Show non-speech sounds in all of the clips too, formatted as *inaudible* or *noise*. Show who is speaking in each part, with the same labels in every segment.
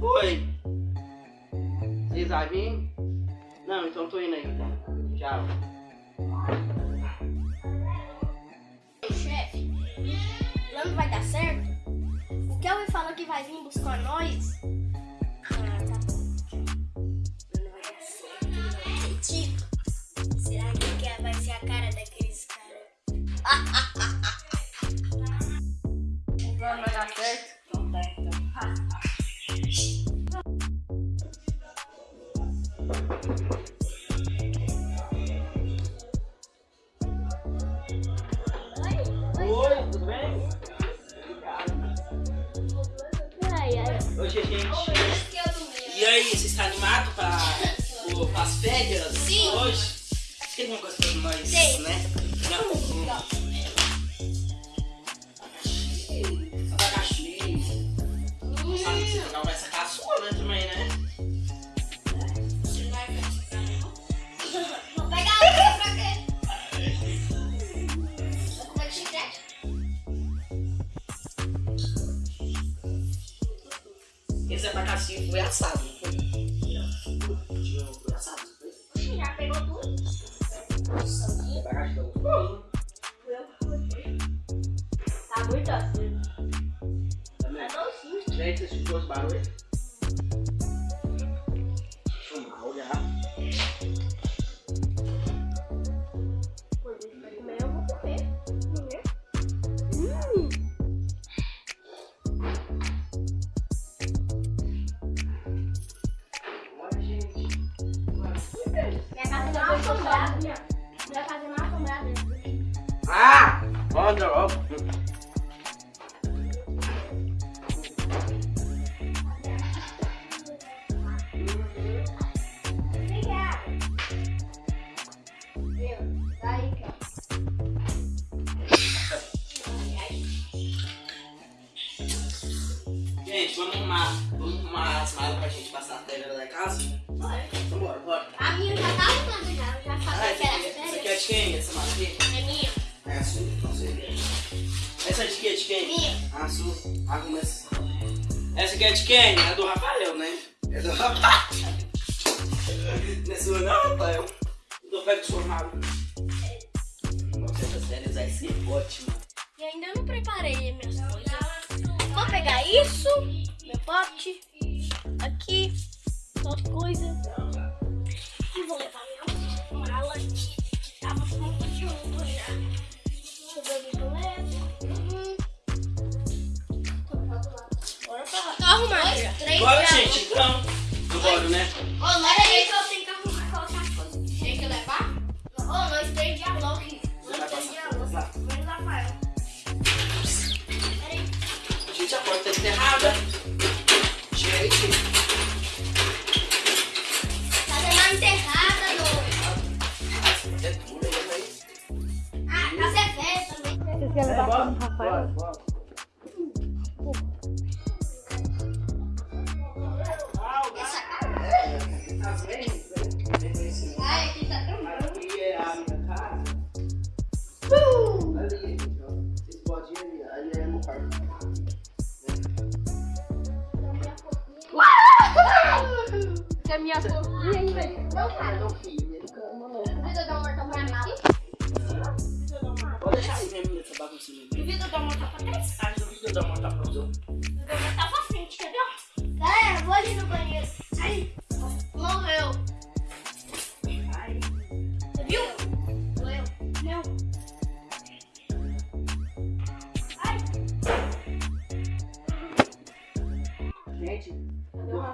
Speaker 1: Oi! Vocês vão vir? Não, então tô indo aí, tá? Tchau.
Speaker 2: Chefe, não vai dar certo? O Kelvin falou que vai vir buscar nós
Speaker 1: hoje? Tem alguma coisa nós,
Speaker 2: Tem.
Speaker 1: né?
Speaker 2: Casa não
Speaker 1: Essa aqui é de quem?
Speaker 2: É
Speaker 1: do Rafael, né? É do Rafael. *laughs* Não é sua não, Rafael? Eu pego sua mala. Nossa, essas férias vai ser ótimo.
Speaker 2: E ainda não preparei minhas coisas. Vou pegar isso, meu pote, aqui, outra coisa. Tá arrumado já. Três
Speaker 1: Bora, gente, então. Bora, né?
Speaker 2: Ô, nós três eu tenho que arrumar colocar as coisas. Tem que levar? Ô, nós três de alô aqui.
Speaker 1: Você
Speaker 2: Nós três de
Speaker 1: lá?
Speaker 2: Menos Rafael. Peraí.
Speaker 1: Gente, a porta tá enterrada. Gente.
Speaker 2: Tá dando enterrada, doido.
Speaker 1: É né?
Speaker 2: Ah, casa é velha também.
Speaker 3: Vocês querem levar Rafael?
Speaker 1: bora, bora.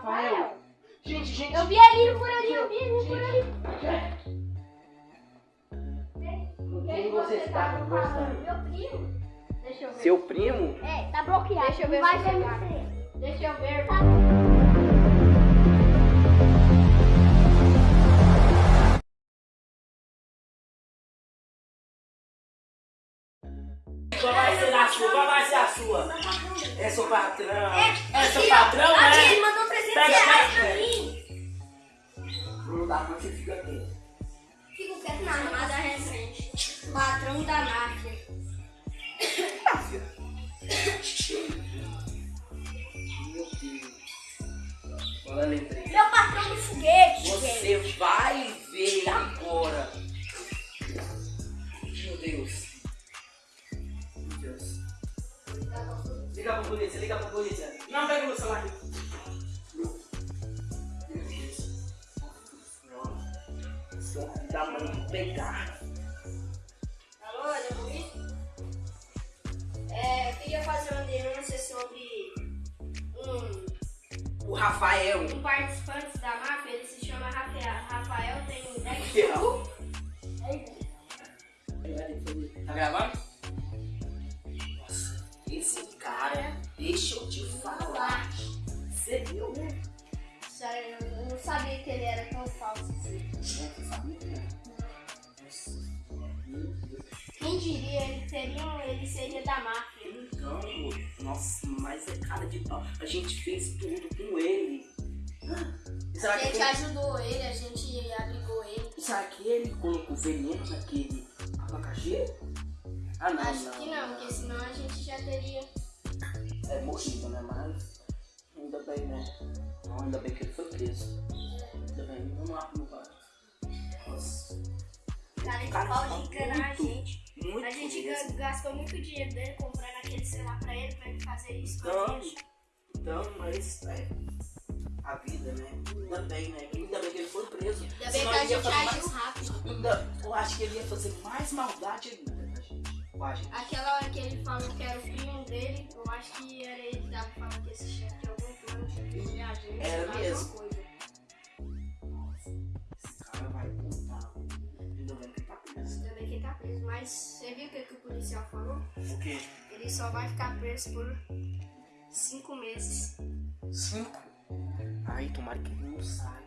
Speaker 1: Rafael? Gente, gente.
Speaker 2: eu vi ali por ali, eu vi ali por ali.
Speaker 1: Com quem você está conversando?
Speaker 2: Meu primo. Deixa eu ver.
Speaker 1: Seu primo?
Speaker 2: É, tá bloqueado. Deixa eu ver
Speaker 3: vai ver
Speaker 2: você. Deixa eu ver.
Speaker 1: Qual vai ser a sua? Qual vai ser a sua? É seu patrão. É seu
Speaker 2: aqui, ó.
Speaker 1: patrão, Dá, mas você fica aqui.
Speaker 2: Fico quieto na chamada recente. Patrão da máfia.
Speaker 1: Meu Deus. Fala a letra aí.
Speaker 2: Meu patrão do foguete, gente.
Speaker 1: Você vai ver agora. Meu Deus. Meu Deus. Liga pra polícia, liga pra polícia. Não, pega meu celular. Meu
Speaker 4: Sério, eu não sabia que ele era tão falso assim. Quem diria, ele seria, ele seria da máfia.
Speaker 1: Então, nossa, mas é cara de pau. A gente fez tudo com ele. Será
Speaker 4: A
Speaker 1: que,
Speaker 4: gente
Speaker 1: ele,
Speaker 4: ajudou ele, a gente abrigou ele.
Speaker 1: será que ele colocou veneno naquele abacaxi? Ah, não,
Speaker 4: Acho
Speaker 1: não.
Speaker 4: que não, porque senão a gente já teria.
Speaker 1: É morrido, né? Mas ainda bem, né? Não, ainda bem que ele foi preso. Ainda bem, vamos lá no bar. Nossa,
Speaker 4: Cara de
Speaker 1: Cara,
Speaker 4: pau
Speaker 1: tá
Speaker 4: de enganar a
Speaker 1: muito,
Speaker 4: gente.
Speaker 1: muito
Speaker 4: A gente
Speaker 1: mesmo.
Speaker 4: ga- gastou muito dinheiro dele comprando aquele celular pra ele, pra ele fazer isso com a
Speaker 1: Então,
Speaker 4: gente.
Speaker 1: então, mas é a vida, né? Ainda bem, né? Ainda bem que ele foi preso.
Speaker 4: Ainda bem que a
Speaker 1: ele
Speaker 4: gente agiu
Speaker 1: mais-
Speaker 4: rápido.
Speaker 1: Ainda, eu acho que ele ia fazer mais maldade ainda pra.
Speaker 4: Aquela hora que ele falou que era o primo dele, eu acho que era ele que tava falando que esse chefe tinha algum
Speaker 1: Era
Speaker 4: alguma
Speaker 1: mesmo. Esse cara vai voltar. Ainda bem que ele tá preso.
Speaker 4: Ainda bem que ele tá preso. Mas você viu o que, que o policial falou?
Speaker 1: O quê?
Speaker 4: Ele só vai ficar preso por cinco meses.
Speaker 1: Cinco? Ai, tomara que ele não saia.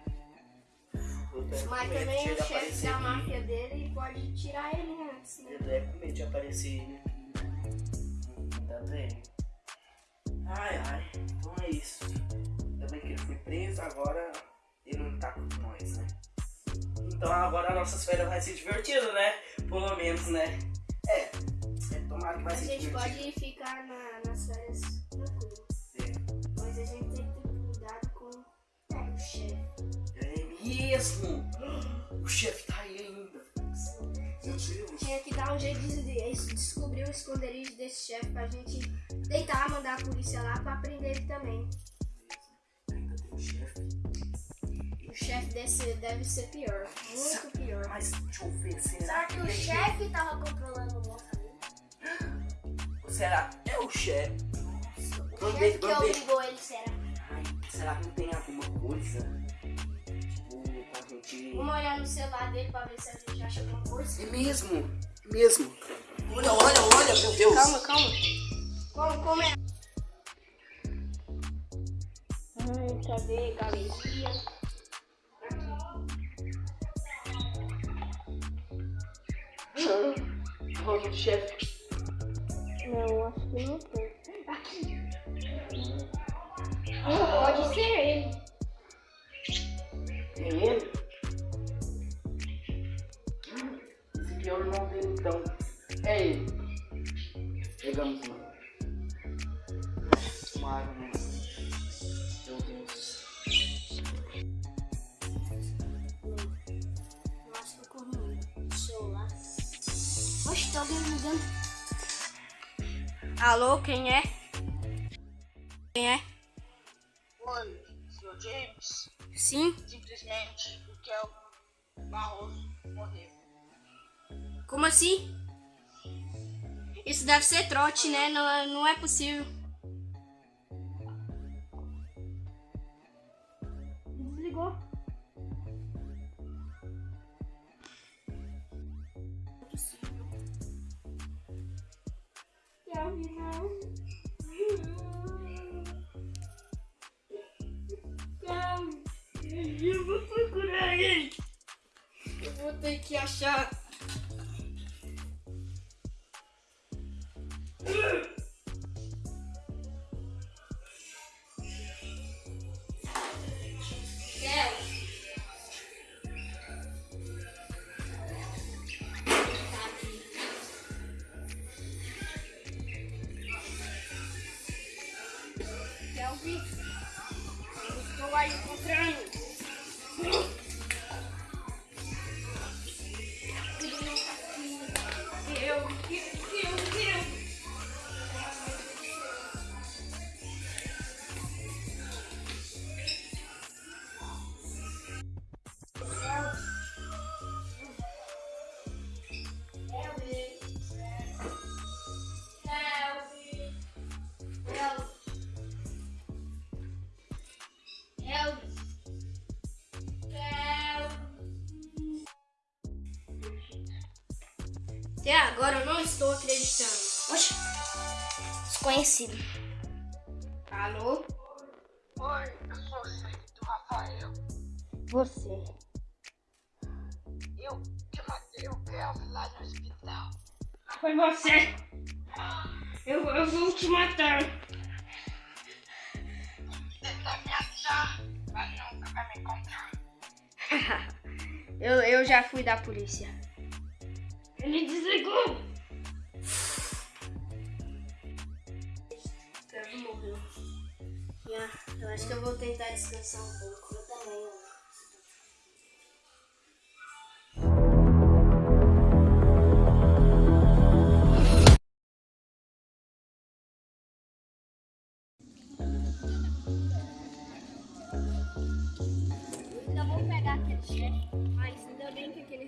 Speaker 4: Mas também o
Speaker 1: ele
Speaker 4: chefe da máfia dele pode tirar ele antes, né?
Speaker 1: Ele é com medo de aparecer ele aqui. Ainda bem. Ai, ai. Então é isso. Ainda bem que ele foi preso, agora ele não tá com nós, né? Então agora nossas férias vai ser divertido, né? Pelo menos, né? É. é tomara que vai
Speaker 4: A
Speaker 1: ser
Speaker 4: gente
Speaker 1: divertido.
Speaker 4: pode ficar na- nas férias tranquilo.
Speaker 1: É.
Speaker 4: Mas a gente tem que ter cuidado com o chefe.
Speaker 1: É mesmo! O chefe tá aí ainda. Meu Deus.
Speaker 4: Tinha que dar um jeito de de descobrir o esconderijo desse chefe pra gente tentar mandar a polícia lá pra prender ele também.
Speaker 1: Ainda tem o chefe.
Speaker 4: O chefe desse deve ser pior, muito pior.
Speaker 1: Mas deixa eu ver, será,
Speaker 4: Será que o
Speaker 1: ele-
Speaker 4: chefe tava controlando o amigo?
Speaker 1: Será? É o chefe.
Speaker 4: O
Speaker 1: Vamos
Speaker 4: chefe
Speaker 1: ver,
Speaker 4: que obrigou ele, será?
Speaker 1: Ai, será que não tem alguma coisa? Tipo, pra gente.
Speaker 4: Vamos olhar no celular dele pra ver se a gente acha alguma coisa.
Speaker 1: É mesmo? É mesmo? Olha, olha, olha, meu Deus.
Speaker 4: Calma, calma. Como, como é? Ai, cadê? Galeria.
Speaker 1: Olha o chefe.
Speaker 4: Não, acho que não tem. Aqui. Pode ser ele.
Speaker 1: É ele? Esse aqui é o irmão dele, então. É ele. Pegamos um.
Speaker 4: Alô, quem é? Quem é?
Speaker 5: Oi, senhor James.
Speaker 4: Sim?
Speaker 5: Simplesmente o Kel Barroso morreu.
Speaker 4: Como assim? Isso deve ser trote, né? Não, é- não é possível. Desligou. Eu vou procurar ele. Eu vou ter que achar. Kelvin, estou acreditando. Oxe. Desconhecido. Alô?
Speaker 5: Oi, eu sou o chefe do Rafael.
Speaker 4: Você.
Speaker 5: Eu que matei o Kelvin lá no hospital.
Speaker 4: Foi você. Eu, eu vou te matar.
Speaker 5: Tenta me achar, mas nunca vai me encontrar. *laughs*
Speaker 4: Eu, eu já fui da polícia. Ele desligou. Morreu. Yeah, eu acho que eu vou tentar descansar um pouco. Eu também, ó.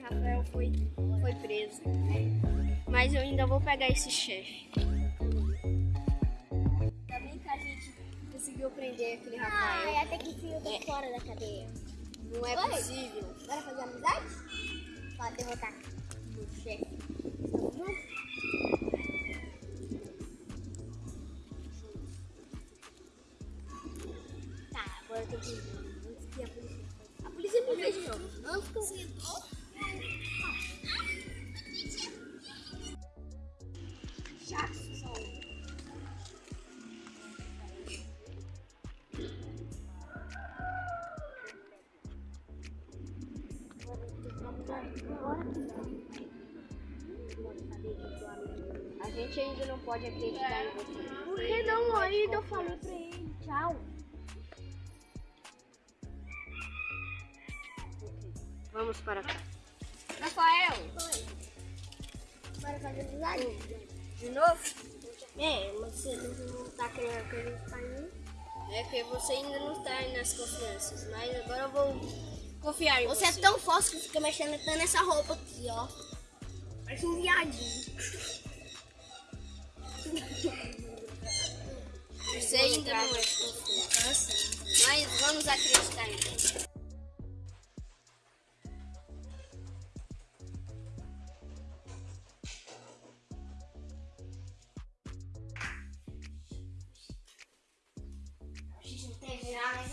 Speaker 4: Rafael foi, foi preso. Mas eu ainda vou pegar esse chefe. Conseguiu prender aquele Rafael.
Speaker 2: Ai, até que enfim eu tô fora da cadeia.
Speaker 4: Não é
Speaker 2: Oi.
Speaker 4: possível.
Speaker 2: Bora fazer amizade? Pra derrotar A
Speaker 4: gente ainda não pode acreditar em você.
Speaker 2: Por que não ainda? Eu falei pra ele. Tchau.
Speaker 4: Vamos para cá.
Speaker 2: Rafael. Bora fazer amizade?
Speaker 4: De novo?
Speaker 2: É, mas você não tá querendo acreditar em mim?
Speaker 4: É que você ainda não está nas confianças, mas agora eu vou confiar em
Speaker 2: Você
Speaker 4: você.
Speaker 2: é tão forte que fica mexendo até nessa roupa aqui, ó. Parece um viadinho.
Speaker 4: Você ainda não é de confiança, mas vamos acreditar em você.
Speaker 2: A gente não tem virar,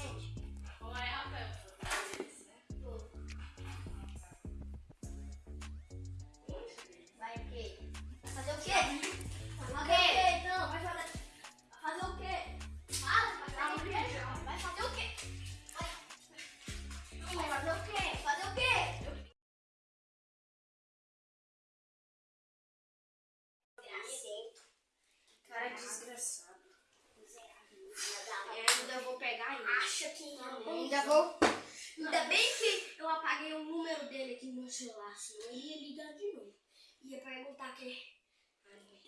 Speaker 2: celular, senão ele ia ligar de novo. Ia perguntar que.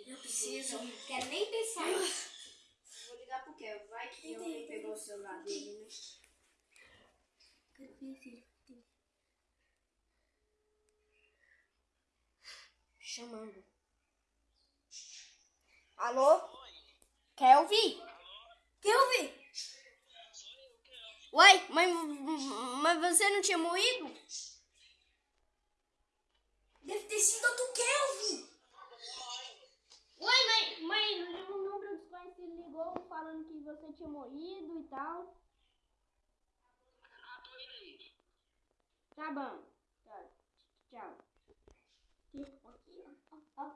Speaker 2: Eu preciso, não quero nem pensar nisso.
Speaker 4: Vou ligar pro Kel. Vai que alguém pegou o celular dele, né? Chamando.
Speaker 2: Alô? Kelvin? Kelvin?
Speaker 4: Uai, mas, mas você não tinha morrido?
Speaker 2: Deve ter sido do Kelvin.
Speaker 4: Uai, mas, mas um número desconhecido ligou falando que você tinha morrido e tal. Tá bom. Tá. Tchau.
Speaker 2: Aqui, ó, ó.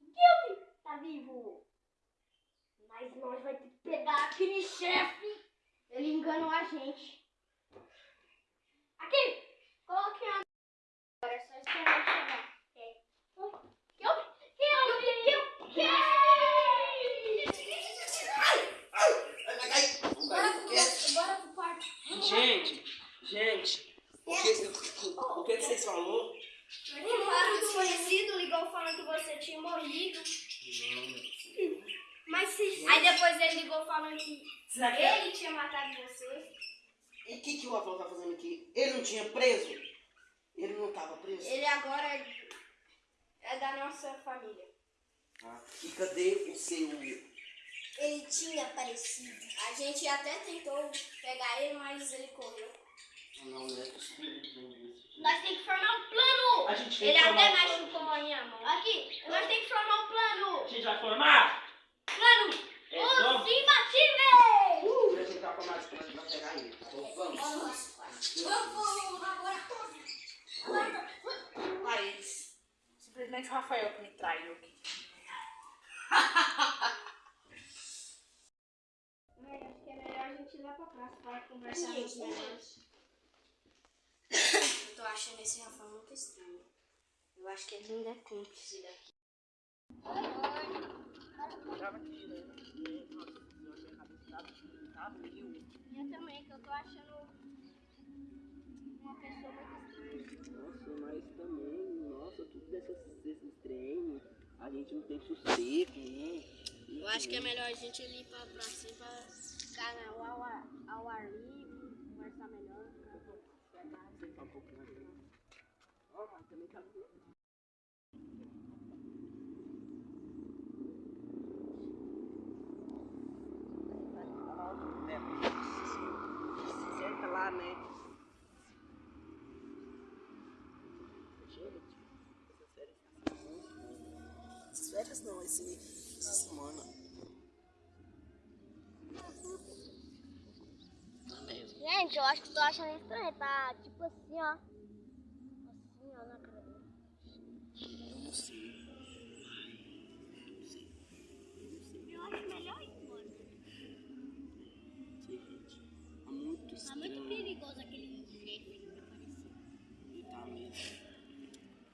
Speaker 2: Kelvin tá vivo. Mas nós vai ter que pegar aquele chefe.
Speaker 4: Ele enganou a gente.
Speaker 2: Aqui, coloque a. Agora é só esperar ele chegar. É. Kelvin, Kelvin, Kelvin. Bora pro, bora pro quarto.
Speaker 1: Gente, gente, o que, o que que vocês falou?
Speaker 4: Um número desconhecido ligou falando que você tinha morrido.
Speaker 2: Mas se.
Speaker 4: Aí depois ele ligou falando que
Speaker 1: Será que é?
Speaker 4: ele tinha matado você.
Speaker 1: E o que, que o Rafael tá fazendo aqui? Ele não tinha preso? Ele não tava preso?
Speaker 4: Ele agora é, é da nossa família.
Speaker 1: Ah, e cadê o seu...
Speaker 2: Ele tinha aparecido.
Speaker 4: A gente até tentou pegar ele, mas ele correu.
Speaker 1: Não, não é possível.
Speaker 4: Nós temos que formar um plano.
Speaker 1: A gente tem
Speaker 4: Ele
Speaker 1: que
Speaker 4: até
Speaker 1: formar um
Speaker 4: machucou a minha mão. Aqui, nós temos que formar um plano.
Speaker 1: A gente vai formar?
Speaker 4: Plano.
Speaker 1: É,
Speaker 4: Os
Speaker 1: vamos.
Speaker 4: imbatíveis.
Speaker 1: Uh, deixa eu entrar com a mais pra pegar ele. tá bom? Vamos.
Speaker 4: Vamos agora.
Speaker 3: Paredes. Simplesmente o Rafael que me traiu aqui. *laughs*
Speaker 4: Mas acho que é melhor a gente ir lá pra praça para conversarmos melhores. Eu tô achando esse Rafael muito estranho. Eu acho que ele ainda é cúmplice daqui. Eu também, que eu tô achando uma pessoa muito estranha.
Speaker 1: Nossa, mas também, nossa, tudo desses, desses treinos, a gente não tem sossego, né?
Speaker 4: Eu acho que é melhor a gente ir pra praça assim, pra ficar na- ao, ar, ao ar livre, conversar melhor.
Speaker 1: Sentar um pouco mais. Ó, mas também tá Senta lá, né? Gente, essas férias tá. Essas férias não, esse, essa semana. Tá mesmo.
Speaker 2: Gente, eu acho que tô achando estranho. Tá tipo assim, ó. Assim, ó, na cara dele.
Speaker 1: Não sei.
Speaker 2: Eu acho melhor ir embora.
Speaker 1: Gente. Tá muito
Speaker 2: Tá muito perigoso aquele chefe que apareceu.
Speaker 1: E tá mesmo.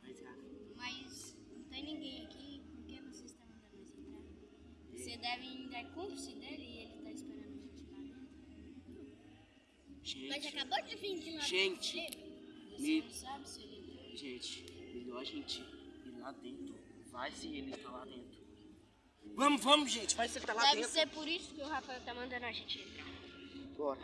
Speaker 1: Mas, ah,
Speaker 4: Mas não tem ninguém aqui, por que você está mandando nós entrar? Você deve ainda é cúmplice
Speaker 2: acabou de vir de lá.
Speaker 1: Gente.
Speaker 4: Você
Speaker 1: Me-
Speaker 4: não sabe se ele entrou?
Speaker 1: gente, melhor a gente ir lá dentro. Vai se ele tá lá dentro. Vamos, vamos, gente. Vai se ele tá lá
Speaker 4: Deve
Speaker 1: dentro.
Speaker 4: ser por isso que o Rafael tá mandando a gente entrar.
Speaker 1: Bora.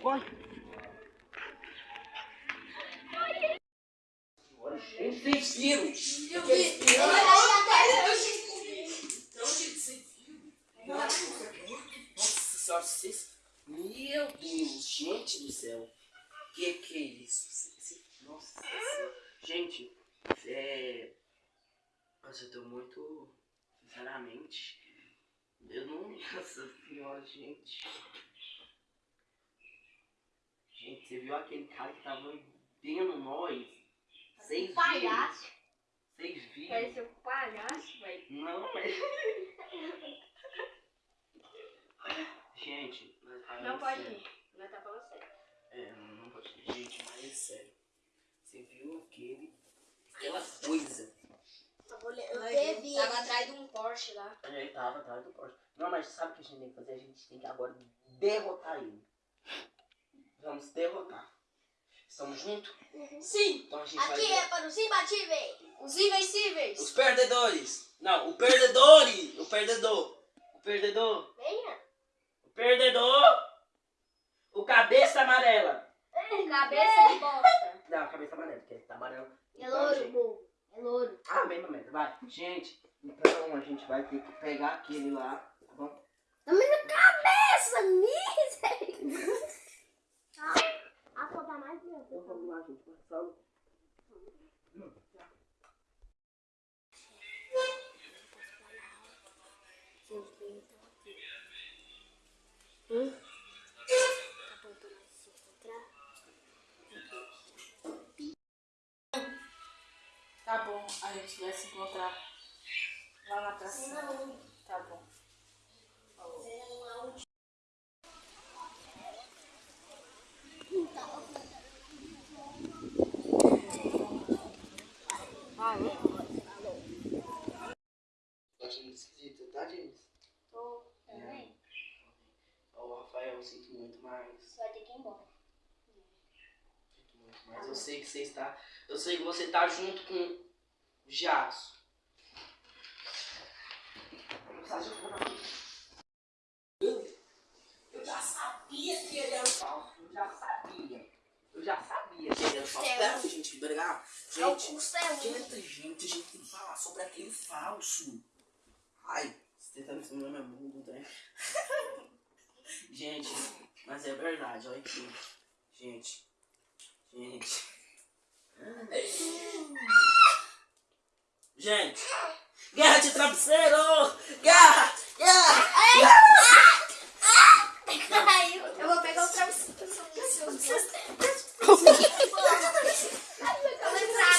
Speaker 1: Gente, corre! Gente, vocês viram? Aqueles piranhas. Nossa senhora, vocês. Meu Deus, gente do céu. Que que é isso? Esse- Nossa senhora. Gente, é. Nossa, eu tô muito. Sinceramente. Eu não. Nossa senhora, gente. Gente, você viu aquele cara que tava vendo nós? Vocês viram?
Speaker 4: Palhaço.
Speaker 1: Vocês viram?
Speaker 4: Pareceu um palhaço, velho.
Speaker 1: Não, mas. Gente, mas falando
Speaker 4: Não pode
Speaker 1: sério.
Speaker 4: ir. Nós tá falando sério.
Speaker 1: É, não, não pode ir. Gente, mas é sério. Você viu aquele. Aquela coisa.
Speaker 4: Eu vi. Tava atrás de um Porsche lá.
Speaker 1: É, ele tava atrás do Porsche. Não, mas sabe o que a gente tem que fazer? A gente tem que agora derrotar ele. Vamos derrotar. Estamos juntos?
Speaker 4: Sim.
Speaker 1: Então a gente vai.
Speaker 2: Aqui é para os imbatíveis.
Speaker 4: Os invencíveis.
Speaker 1: Os perdedores! Não, o perdedor! O perdedor! O perdedor!
Speaker 2: Venha.
Speaker 1: O perdedor! O cabeça amarela!
Speaker 4: Cabeça de bosta.
Speaker 1: Não, cabeça amarela, porque tá amarelo.
Speaker 2: É louro, bobo. É louro.
Speaker 1: Ah, mesma merda, vai. Gente, então a gente vai ter que pegar aquele lá, tá bom?
Speaker 2: Me na cabeça, miséria. Ah, a foto mais
Speaker 1: Então vamos lá, gente,
Speaker 2: aqui. Hum? Tá bom, pra nós se encontrar.
Speaker 3: Tá bom, a gente vai se encontrar lá na praça. Tá bom. Falou.
Speaker 1: Falou. Tá achando esquisito, tá, James?
Speaker 4: Tô.
Speaker 1: Também. É. O Rafael, eu sinto muito, mais. Vai ter que ir embora. Sinto muito, mais. eu sei que você está... Eu sei que você está junto com o Eu já sabia que ele era o falso. Eu já sabia. Eu já sabia que ele era o falso. Espera, gente, obrigado.
Speaker 4: É o
Speaker 1: Gente,
Speaker 4: custo é um.
Speaker 1: Gente, gente, a gente tem que falar sobre aquele falso. Ai, você tá me ensinando minha bunda, né? *laughs* gente, mas é verdade, olha aqui. Gente, gente. Gente, guerra de travesseiro! Guerra! Guerra!
Speaker 4: Caiu. Eu vou pegar o travesseiro. *laughs* Eu vou entrar na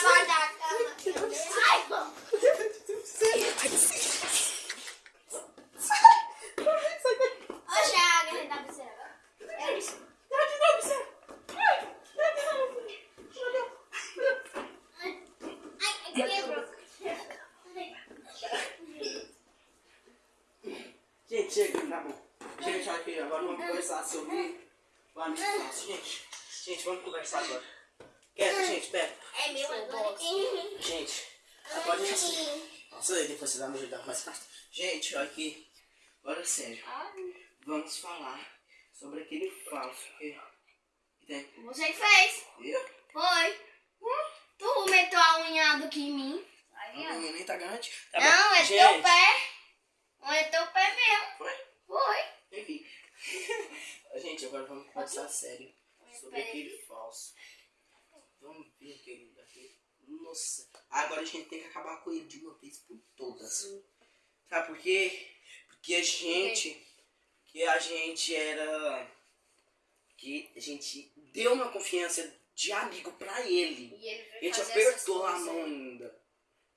Speaker 4: cama. Ai, mano. Hoje é a guerra da travesseiro agora. É isso. Ai, quebrou.
Speaker 1: Gente, chega, tá bom. Gente, olha aqui, agora vamos conversar sobre o amigo falso. Gente, gente, vamos conversar agora. Quieto, gente, pera.
Speaker 4: É meu agora.
Speaker 1: Gente, agora já sei. Nossa, aí depois você vai me ajudar mais fácil. Gente, olha aqui. Agora sério. Vamos falar sobre aquele falso que, que tem.
Speaker 4: Você que fez.
Speaker 1: Eu?
Speaker 4: Foi. Tu meteu a unha do que em mim.
Speaker 1: A
Speaker 4: ó.
Speaker 1: minha nem tá grande. Tá bom.
Speaker 4: Não, é
Speaker 1: gente,
Speaker 4: teu pé. Não é teu pé mesmo.
Speaker 1: Foi?
Speaker 4: Foi.
Speaker 1: Enfim. *laughs* gente, agora vamos conversar sério sobre aquele falso. Vamos ver aquele, aquele. Nossa. Agora a gente tem que acabar com ele de uma vez por todas. Sabe por quê? Porque a gente. Que a gente era. Que a gente deu uma confiança de amigo pra ele.
Speaker 4: E ele
Speaker 1: A gente apertou a mão ainda.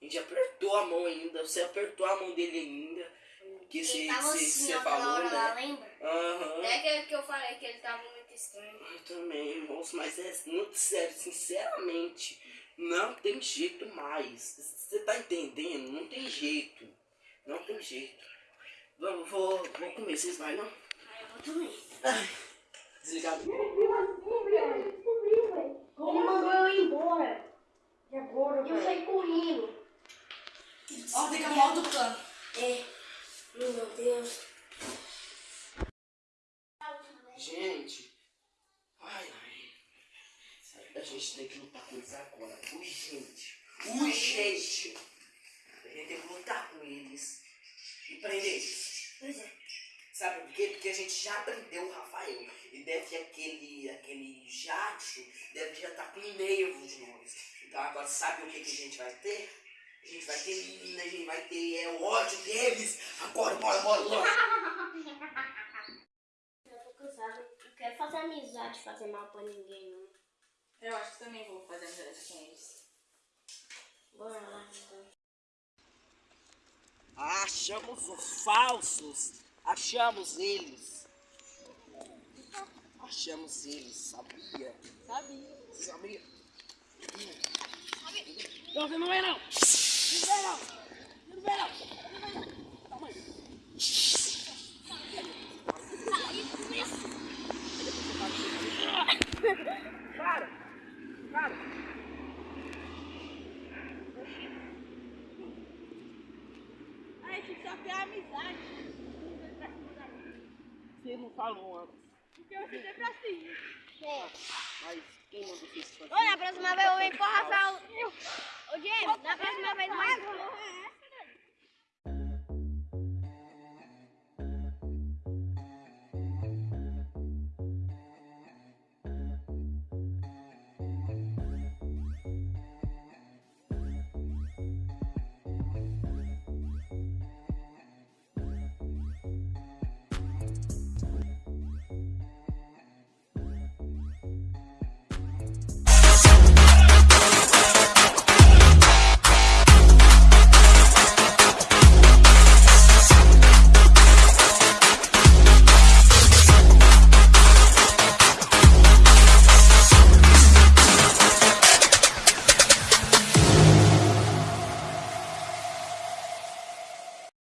Speaker 1: A gente apertou a mão ainda. Você apertou a mão dele ainda. Que você
Speaker 4: assim,
Speaker 1: falou,
Speaker 4: hora lá,
Speaker 1: né?
Speaker 4: lembra?
Speaker 1: Aham.
Speaker 3: Até que, que eu falei que ele tava muito estranho.
Speaker 1: Eu também, moço, mas é muito sério, sinceramente. Não tem jeito mais. Você tá entendendo? Não tem jeito. Não tem jeito. Vamos, vou, vou comer, vocês vai não?
Speaker 4: Aí eu vou também.
Speaker 1: Desligado.
Speaker 4: Como mandou eu ir embora? E agora, Eu saí correndo.
Speaker 3: Ó, fica mal do plano.
Speaker 4: É. Meu Deus.
Speaker 1: Gente. Ai, ai. A gente tem que lutar com eles agora. Urgente. Urgente. A gente tem que lutar com eles. E prender eles.
Speaker 4: Pois é.
Speaker 1: Sabe por quê? Porque a gente já prendeu o Rafael. E deve aquele, aquele Jackson, deve já estar com nervo de nós. Então agora sabe o que, que a gente vai ter? A gente vai ter menina, a gente vai ter é, ódio deles. Agora, bora, bora, bora.
Speaker 4: Eu tô cansada. Não quero fazer amizade, fazer mal pra ninguém, não.
Speaker 3: Eu acho que também vou fazer amizade com eles.
Speaker 4: Bora lá, então.
Speaker 1: Achamos os falsos. Achamos eles. Achamos eles, sabia?
Speaker 3: Sabia.
Speaker 1: Sabia? Não, você não vai não. Não vai não. Não vai não. Calma aí. Para. Para.
Speaker 3: A gente só quer amizade.
Speaker 1: Você não falou antes.
Speaker 3: Porque eu fiquei pra cima.
Speaker 1: Mas quem mandou você fazer?
Speaker 4: Ô, na próxima vez eu venho pro Rafael. Ô, James, na próxima vez mais.